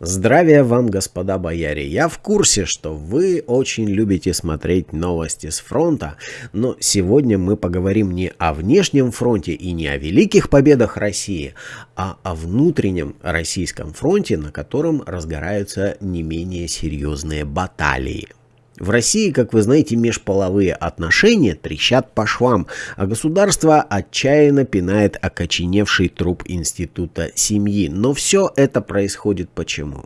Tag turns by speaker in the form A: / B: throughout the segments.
A: Здравия вам, господа бояре! Я в курсе, что вы очень любите смотреть новости с фронта, но сегодня мы поговорим не о внешнем фронте и не о великих победах России, а о внутреннем российском фронте, на котором разгораются не менее серьезные баталии. В России, как вы знаете, межполовые отношения трещат по швам, а государство отчаянно пинает окоченевший труп института семьи. Но все это происходит почему?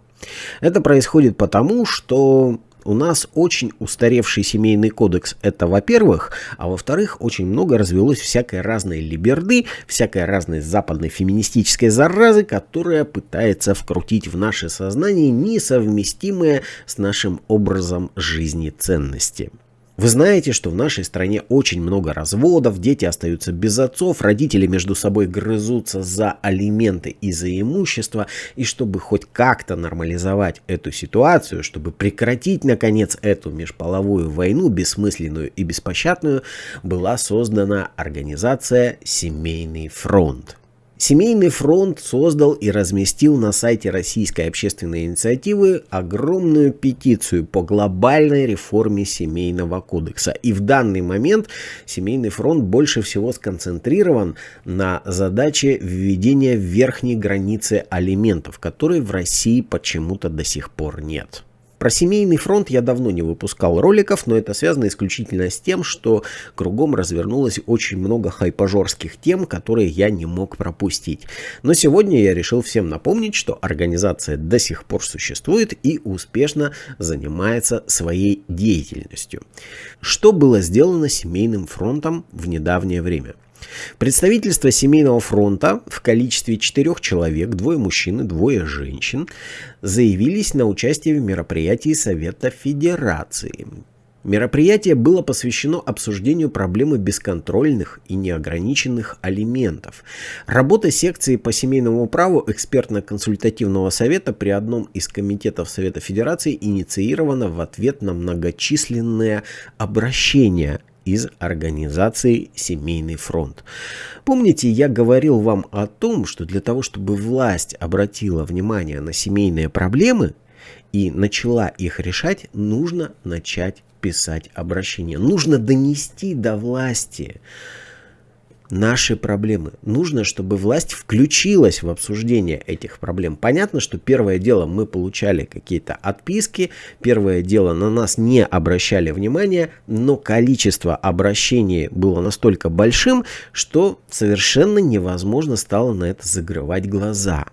A: Это происходит потому, что у нас очень устаревший семейный кодекс, это во-первых, а во-вторых, очень много развелось всякой разной либерды, всякой разной западной феминистической заразы, которая пытается вкрутить в наше сознание несовместимые с нашим образом жизни ценности. Вы знаете, что в нашей стране очень много разводов, дети остаются без отцов, родители между собой грызутся за алименты и за имущество, и чтобы хоть как-то нормализовать эту ситуацию, чтобы прекратить, наконец, эту межполовую войну, бессмысленную и беспощадную, была создана организация «Семейный фронт». Семейный фронт создал и разместил на сайте Российской общественной инициативы огромную петицию по глобальной реформе семейного кодекса. И в данный момент Семейный фронт больше всего сконцентрирован на задаче введения верхней границы алиментов, которой в России почему-то до сих пор нет. Про семейный фронт я давно не выпускал роликов, но это связано исключительно с тем, что кругом развернулось очень много хайпажорских тем, которые я не мог пропустить. Но сегодня я решил всем напомнить, что организация до сих пор существует и успешно занимается своей деятельностью. Что было сделано семейным фронтом в недавнее время? Представительство Семейного фронта в количестве четырех человек, двое мужчин и двое женщин, заявились на участие в мероприятии Совета Федерации. Мероприятие было посвящено обсуждению проблемы бесконтрольных и неограниченных алиментов. Работа секции по семейному праву экспертно-консультативного совета при одном из комитетов Совета Федерации инициирована в ответ на многочисленные обращения из организации «Семейный фронт». Помните, я говорил вам о том, что для того, чтобы власть обратила внимание на семейные проблемы и начала их решать, нужно начать писать обращения. Нужно донести до власти наши проблемы. Нужно, чтобы власть включилась в обсуждение этих проблем. Понятно, что первое дело мы получали какие-то отписки, первое дело на нас не обращали внимания, но количество обращений было настолько большим, что совершенно невозможно стало на это закрывать глаза.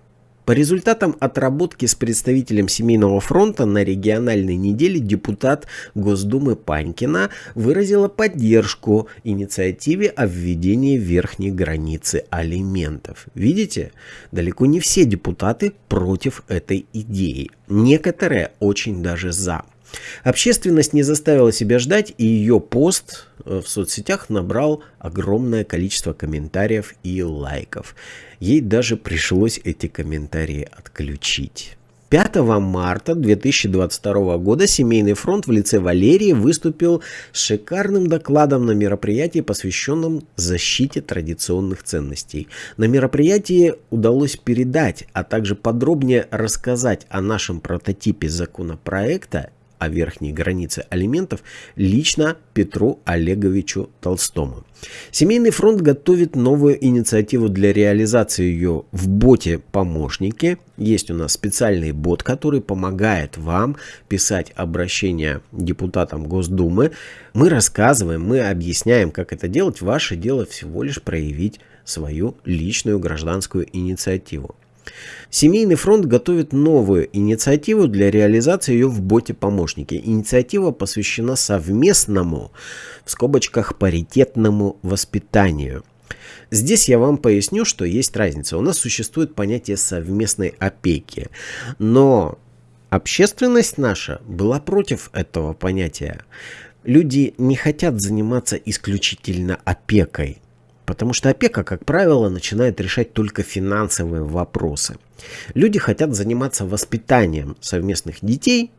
A: По результатам отработки с представителем Семейного фронта на региональной неделе депутат Госдумы Панькина выразила поддержку инициативе о введении верхней границы алиментов. Видите, далеко не все депутаты против этой идеи. Некоторые очень даже за. Общественность не заставила себя ждать, и ее пост э, в соцсетях набрал огромное количество комментариев и лайков. Ей даже пришлось эти комментарии отключить. 5 марта 2022 года Семейный фронт в лице Валерии выступил с шикарным докладом на мероприятии, посвященном защите традиционных ценностей. На мероприятии удалось передать, а также подробнее рассказать о нашем прототипе законопроекта о верхней границе алиментов лично Петру Олеговичу Толстому. Семейный фронт готовит новую инициативу для реализации ее в боте помощники. Есть у нас специальный бот, который помогает вам писать обращения депутатам Госдумы. Мы рассказываем, мы объясняем, как это делать. Ваше дело всего лишь проявить свою личную гражданскую инициативу. Семейный фронт готовит новую инициативу для реализации ее в боте помощники. Инициатива посвящена совместному, в скобочках паритетному воспитанию. Здесь я вам поясню, что есть разница. У нас существует понятие совместной опеки, но общественность наша была против этого понятия. Люди не хотят заниматься исключительно опекой. Потому что опека, как правило, начинает решать только финансовые вопросы. Люди хотят заниматься воспитанием совместных детей,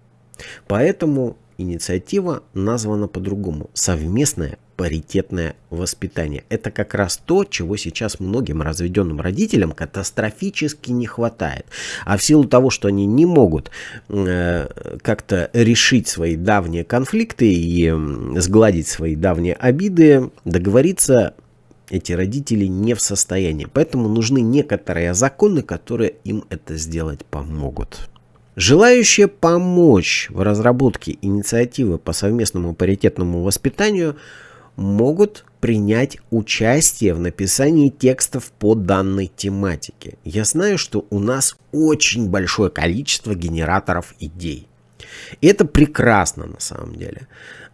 A: поэтому инициатива названа по-другому – совместное паритетное воспитание. Это как раз то, чего сейчас многим разведенным родителям катастрофически не хватает. А в силу того, что они не могут э, как-то решить свои давние конфликты и сгладить свои давние обиды, договориться эти родители не в состоянии. Поэтому нужны некоторые законы, которые им это сделать помогут. Желающие помочь в разработке инициативы по совместному паритетному воспитанию могут принять участие в написании текстов по данной тематике. Я знаю, что у нас очень большое количество генераторов идей. И это прекрасно на самом деле.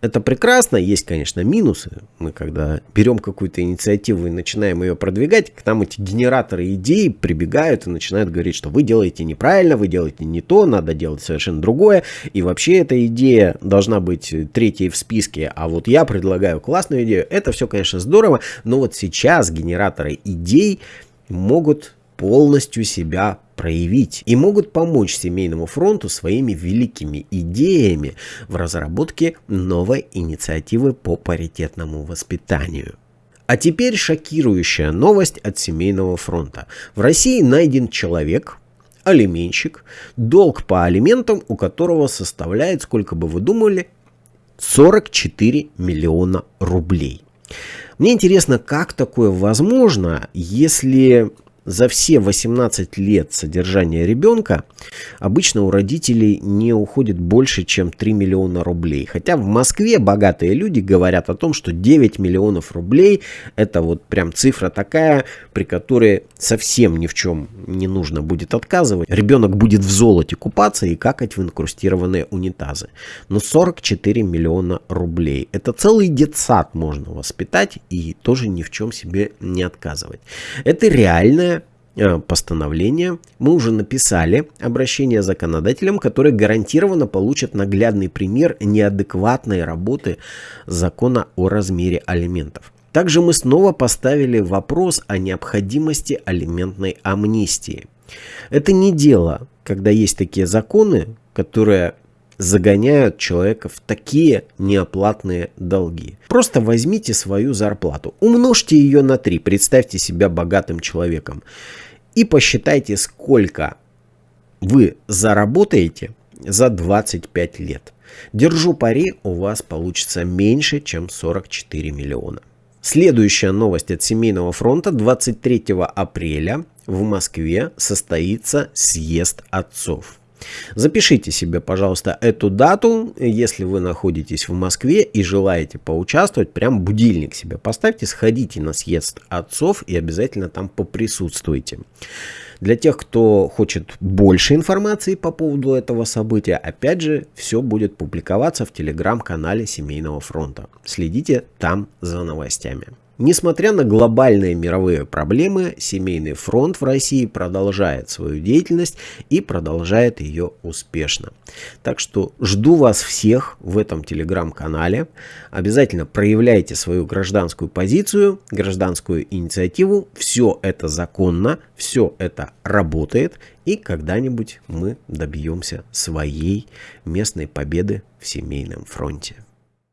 A: Это прекрасно, есть, конечно, минусы. Мы когда берем какую-то инициативу и начинаем ее продвигать, к нам эти генераторы идей прибегают и начинают говорить, что вы делаете неправильно, вы делаете не то, надо делать совершенно другое. И вообще эта идея должна быть третьей в списке, а вот я предлагаю классную идею. Это все, конечно, здорово, но вот сейчас генераторы идей могут полностью себя проявить и могут помочь семейному фронту своими великими идеями в разработке новой инициативы по паритетному воспитанию. А теперь шокирующая новость от семейного фронта. В России найден человек, алименщик, долг по алиментам у которого составляет, сколько бы вы думали, 44 миллиона рублей. Мне интересно, как такое возможно, если за все 18 лет содержания ребенка обычно у родителей не уходит больше, чем 3 миллиона рублей. Хотя в Москве богатые люди говорят о том, что 9 миллионов рублей это вот прям цифра такая, при которой совсем ни в чем не нужно будет отказывать. Ребенок будет в золоте купаться и какать в инкрустированные унитазы. Но 44 миллиона рублей. Это целый детсад можно воспитать и тоже ни в чем себе не отказывать. Это реальная Э, постановления мы уже написали обращение законодателям, которые гарантированно получат наглядный пример неадекватной работы закона о размере алиментов. Также мы снова поставили вопрос о необходимости алиментной амнистии. Это не дело, когда есть такие законы, которые загоняют человека в такие неоплатные долги. Просто возьмите свою зарплату, умножьте ее на 3, представьте себя богатым человеком и посчитайте, сколько вы заработаете за 25 лет. Держу пари, у вас получится меньше, чем 44 миллиона. Следующая новость от Семейного фронта. 23 апреля в Москве состоится съезд отцов. Запишите себе, пожалуйста, эту дату, если вы находитесь в Москве и желаете поучаствовать, прям будильник себе поставьте, сходите на съезд отцов и обязательно там поприсутствуйте. Для тех, кто хочет больше информации по поводу этого события, опять же, все будет публиковаться в телеграм-канале Семейного фронта. Следите там за новостями. Несмотря на глобальные мировые проблемы, семейный фронт в России продолжает свою деятельность и продолжает ее успешно. Так что жду вас всех в этом телеграм-канале. Обязательно проявляйте свою гражданскую позицию, гражданскую инициативу. Все это законно, все это работает. И когда-нибудь мы добьемся своей местной победы в семейном фронте.